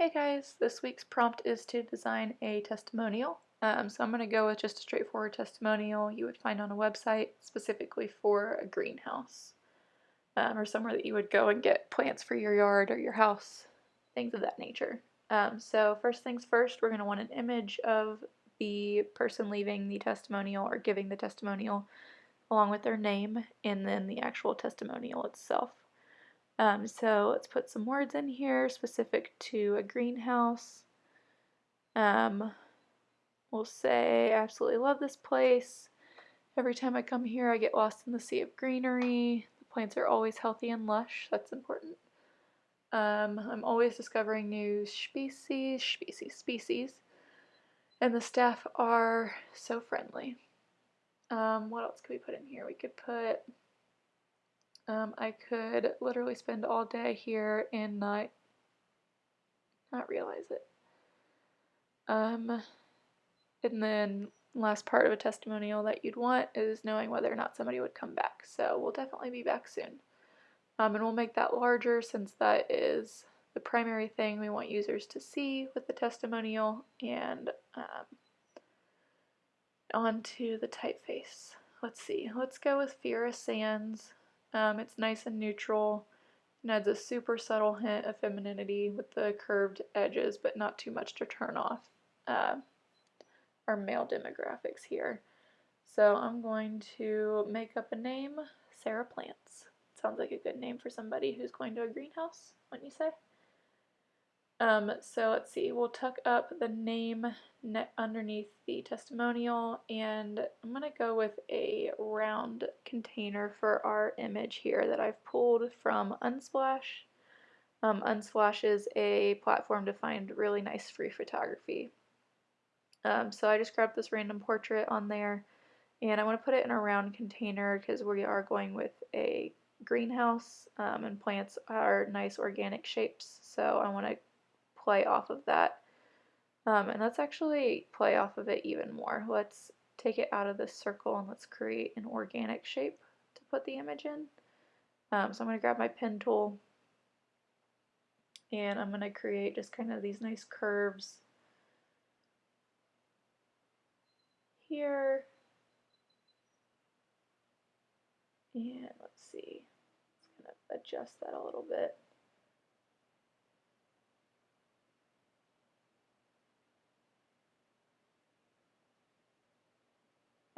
Hey guys, this week's prompt is to design a testimonial. Um, so I'm going to go with just a straightforward testimonial you would find on a website specifically for a greenhouse um, or somewhere that you would go and get plants for your yard or your house, things of that nature. Um, so first things first, we're going to want an image of the person leaving the testimonial or giving the testimonial along with their name and then the actual testimonial itself. Um, so let's put some words in here specific to a greenhouse. Um, we'll say, absolutely love this place. Every time I come here, I get lost in the sea of greenery. The plants are always healthy and lush. That's important. Um, I'm always discovering new species, species, species. And the staff are so friendly. Um, what else could we put in here? We could put um, I could literally spend all day here and not not realize it. Um, and then last part of a testimonial that you'd want is knowing whether or not somebody would come back. So we'll definitely be back soon. Um, and we'll make that larger since that is the primary thing we want users to see with the testimonial and um, onto the typeface. Let's see, let's go with Fira Sans. Um, it's nice and neutral and adds a super subtle hint of femininity with the curved edges, but not too much to turn off uh, our male demographics here. So I'm going to make up a name, Sarah Plants. Sounds like a good name for somebody who's going to a greenhouse, wouldn't you say? Um, so let's see, we'll tuck up the name underneath the testimonial and I'm going to go with a round container for our image here that I've pulled from Unsplash. Um, Unsplash is a platform to find really nice free photography. Um, so I just grabbed this random portrait on there and I want to put it in a round container because we are going with a greenhouse um, and plants are nice organic shapes so I want to play off of that. Um, and let's actually play off of it even more. Let's take it out of this circle and let's create an organic shape to put the image in. Um, so I'm going to grab my pen tool and I'm going to create just kind of these nice curves here. And let's see, let's kind of adjust that a little bit.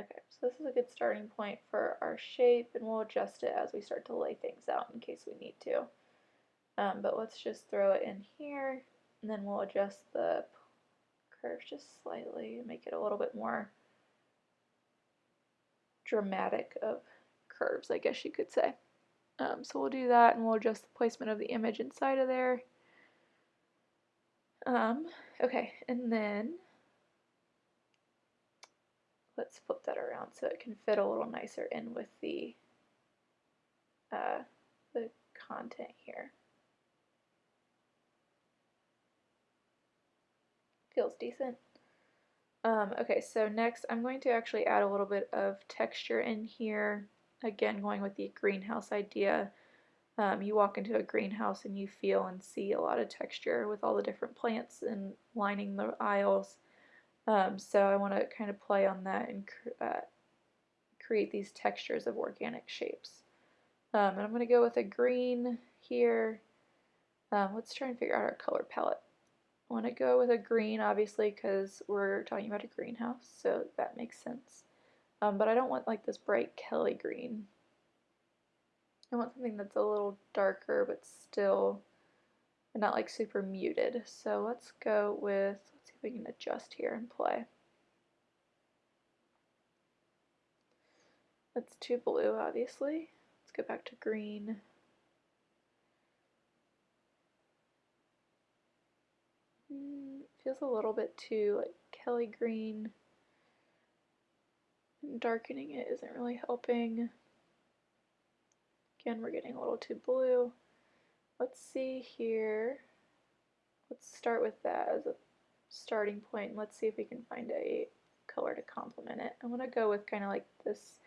Okay, so this is a good starting point for our shape and we'll adjust it as we start to lay things out in case we need to. Um, but let's just throw it in here and then we'll adjust the curve just slightly and make it a little bit more dramatic of curves, I guess you could say. Um, so we'll do that and we'll adjust the placement of the image inside of there. Um, okay, and then let's flip that around so it can fit a little nicer in with the uh, the content here. Feels decent. Um, okay, so next I'm going to actually add a little bit of texture in here. Again, going with the greenhouse idea. Um, you walk into a greenhouse and you feel and see a lot of texture with all the different plants and lining the aisles. Um, so I want to kind of play on that and uh, create these textures of organic shapes. Um, and I'm going to go with a green here. Um, let's try and figure out our color palette. I want to go with a green, obviously, because we're talking about a greenhouse, so that makes sense. Um, but I don't want like this bright Kelly green. I want something that's a little darker, but still not like super muted. So let's go with we can adjust here and play. That's too blue, obviously. Let's go back to green. Mm, feels a little bit too like Kelly green. darkening it isn't really helping. Again, we're getting a little too blue. Let's see here. Let's start with that as a starting point. Let's see if we can find a color to complement it. I want to go with kind of like this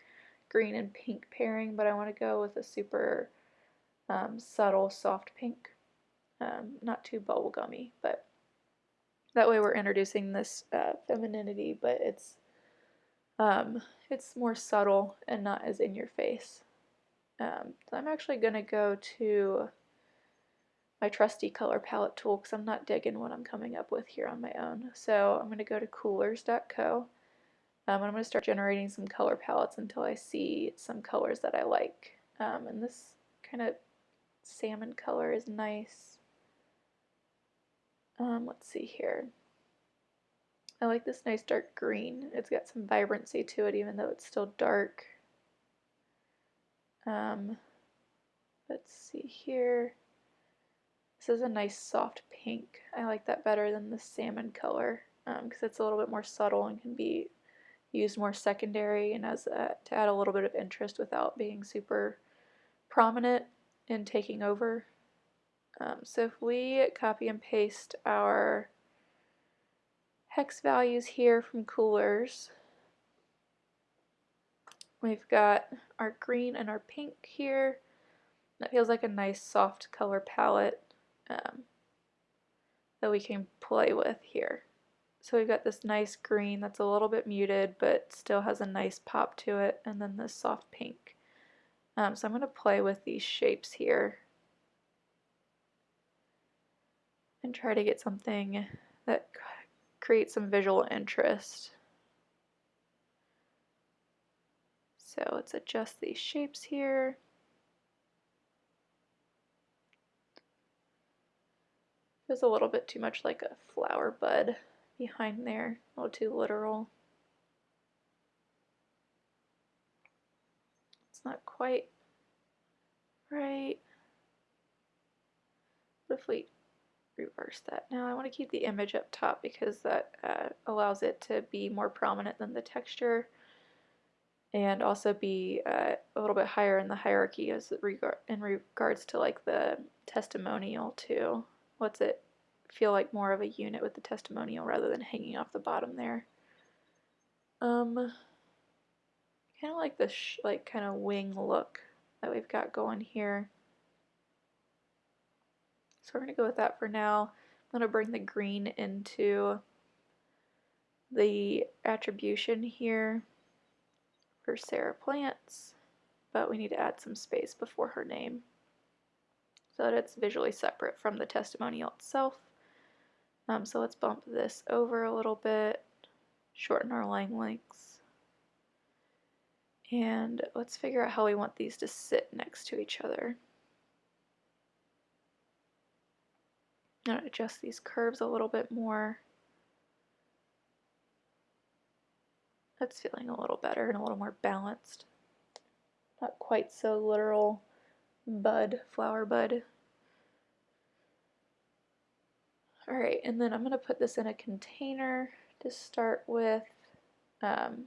green and pink pairing, but I want to go with a super um, subtle soft pink. um, not too bubblegummy, but that way we're introducing this uh, femininity, but it's um, it's more subtle and not as in your face. Um, so I'm actually going to go to my trusty color palette tool because I'm not digging what I'm coming up with here on my own. So I'm going to go to coolors.co um, and I'm going to start generating some color palettes until I see some colors that I like. Um, and this kind of salmon color is nice. Um, let's see here. I like this nice dark green. It's got some vibrancy to it even though it's still dark. Um, let's see here. This is a nice soft pink. I like that better than the salmon color because um, it's a little bit more subtle and can be used more secondary and as a, to add a little bit of interest without being super prominent and taking over. Um, so if we copy and paste our hex values here from coolors, We've got our green and our pink here. That feels like a nice soft color palette um, that we can play with here. So we've got this nice green that's a little bit muted but still has a nice pop to it and then this soft pink. Um, so I'm going to play with these shapes here and try to get something that creates some visual interest. So let's adjust these shapes here. Feels a little bit too much like a flower bud behind there, a little too literal. It's not quite right. What if we reverse that. Now I want to keep the image up top because that uh, allows it to be more prominent than the texture and also be uh, a little bit higher in the hierarchy as regard in regards to like the testimonial too. What's it feel like more of a unit with the testimonial rather than hanging off the bottom there. Um, kind of like this like kind of wing look that we've got going here. So we're going to go with that for now. I'm going to bring the green into the attribution here for Sarah Plants, but we need to add some space before her name so that it's visually separate from the testimonial itself. Um, so let's bump this over a little bit, shorten our line lengths, and let's figure out how we want these to sit next to each other. I'm going to adjust these curves a little bit more. That's feeling a little better and a little more balanced. Not quite so literal bud, flower bud. Alright, and then I'm going to put this in a container to start with. Um,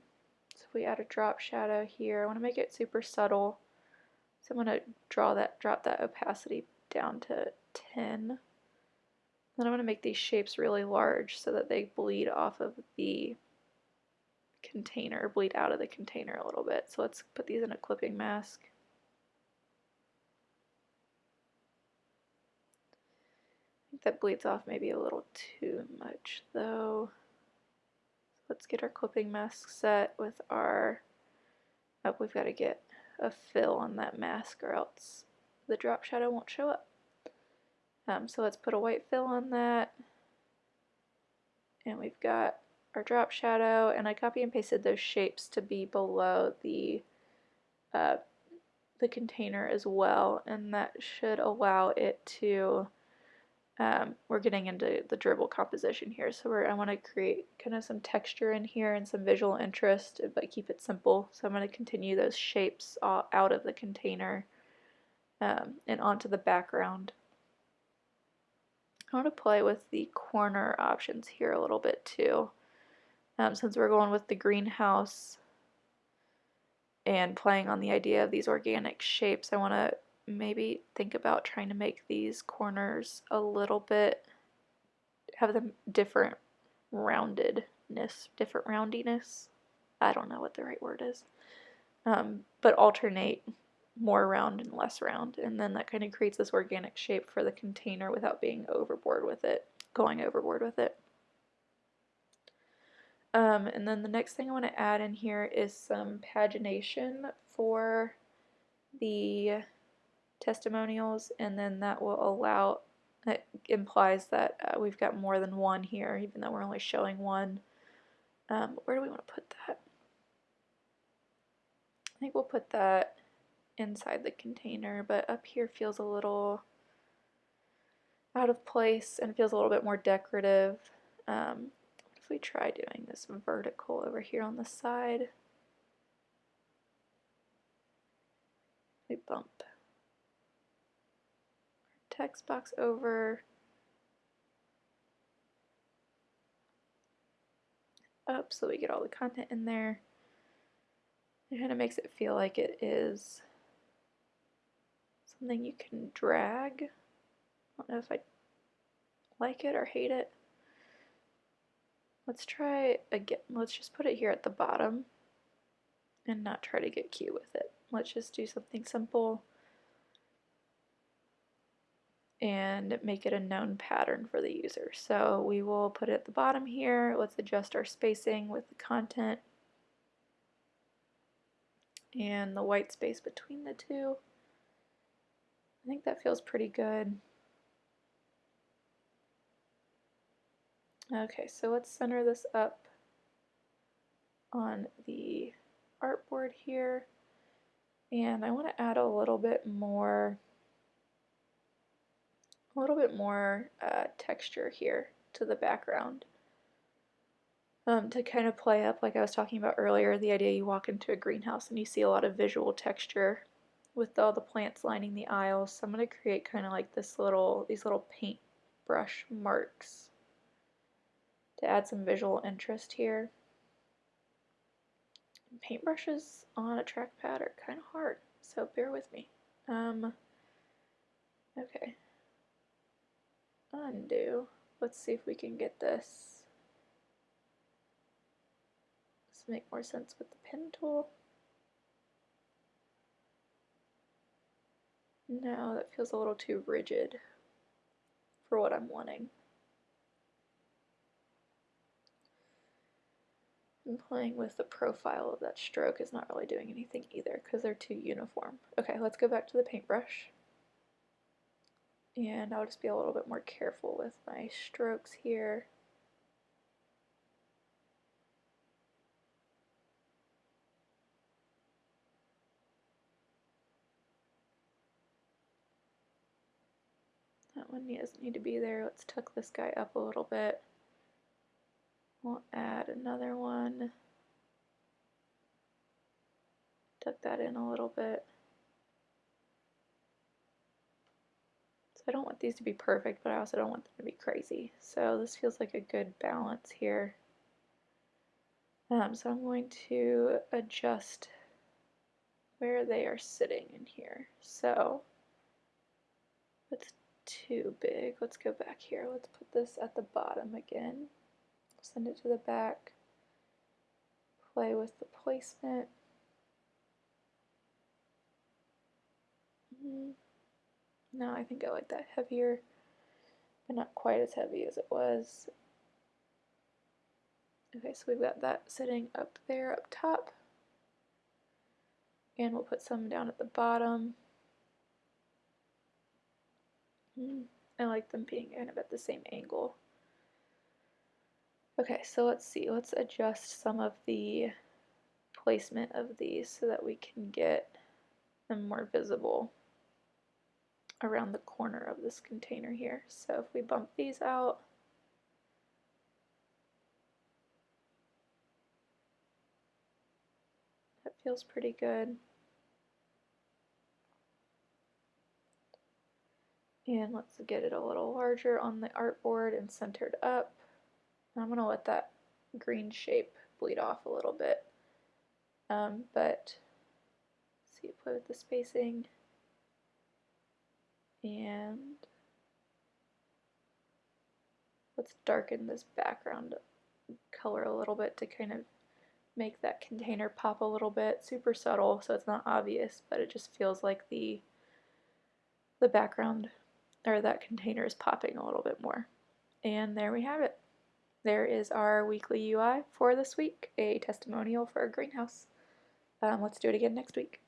so if we add a drop shadow here, I want to make it super subtle. So I'm to draw that, drop that opacity down to 10. Then I'm going to make these shapes really large so that they bleed off of the container, bleed out of the container a little bit. So let's put these in a clipping mask. I think that bleeds off maybe a little too much though. let's get our clipping mask set with our, oh we've got to get a fill on that mask or else the drop shadow won't show up. Um, so let's put a white fill on that. And we've got our drop shadow, and I copy and pasted those shapes to be below the uh, the container as well, and that should allow it to, um, we're getting into the Dribbble composition here, so I want to create kind of some texture in here and some visual interest, but keep it simple, so I'm going to continue those shapes out of the container um, and onto the background. I want to play with the corner options here a little bit too. Um, since we're going with the greenhouse and playing on the idea of these organic shapes, I want to maybe think about trying to make these corners a little bit, have them different roundedness, different roundiness. I don't know what the right word is. Um, but alternate more round and less round and then that kind of creates this organic shape for the container without being overboard with it, going overboard with it. Um, and then the next thing I want to add in here is some pagination for the testimonials and then that will allow, it implies that uh, we've got more than one here even though we're only showing one. Um, where do we want to put that? I think we'll put that inside the container, but up here feels a little out of place and feels a little bit more decorative. Um, if we try doing this vertical over here on the side, we bump text box over, up so we get all the content in there. It kind of makes it feel like it is something you can drag. I don't know if I like it or hate it. Let's try again. Let's just put it here at the bottom and not try to get cute with it. Let's just do something simple and make it a known pattern for the user. So we will put it at the bottom here. Let's adjust our spacing with the content and the white space between the two. I think that feels pretty good. Okay, so let's center this up on the artboard here. And I want to add a little bit more, a little bit more uh, texture here to the background um, to kind of play up, like I was talking about earlier, the idea you walk into a greenhouse and you see a lot of visual texture with all the plants lining the aisles. So I'm going to create kind of like this little, these little paintbrush marks to add some visual interest here. Paintbrushes on a trackpad are kind of hard, so bear with me. Um, okay. Undo. Let's see if we can get this make more sense with the pen tool. No, that feels a little too rigid for what I'm wanting. And playing with the profile of that stroke is not really doing anything either because they're too uniform. Okay, let's go back to the paintbrush. And I'll just be a little bit more careful with my strokes here. That one doesn't need to be there. Let's tuck this guy up a little bit. We'll add another one. Tuck that in a little bit. I don't want these to be perfect, but I also don't want them to be crazy. So this feels like a good balance here. Um, so I'm going to adjust where they are sitting in here. So let's too big. Let's go back here. Let's put this at the bottom again. Send it to the back. Play with the placement. Mm-hmm. No, I think I like that heavier, but not quite as heavy as it was. Okay, so we've got that sitting up there up top. And we'll put some down at the bottom. Mm, I like them being kind of at the same angle. Okay, so let's see. Let's adjust some of the placement of these so that we can get them more visible around the corner of this container here. So if we bump these out, that feels pretty good. And let's get it a little larger on the artboard and centered up. I'm going to let that green shape bleed off a little bit. Um, but see, play with the spacing. And let's darken this background color a little bit to kind of make that container pop a little bit, super subtle, so it's not obvious, but it just feels like the the background or that container is popping a little bit more. And there we have it. There is our weekly UI for this week, a testimonial for a greenhouse. Um, let's do it again next week.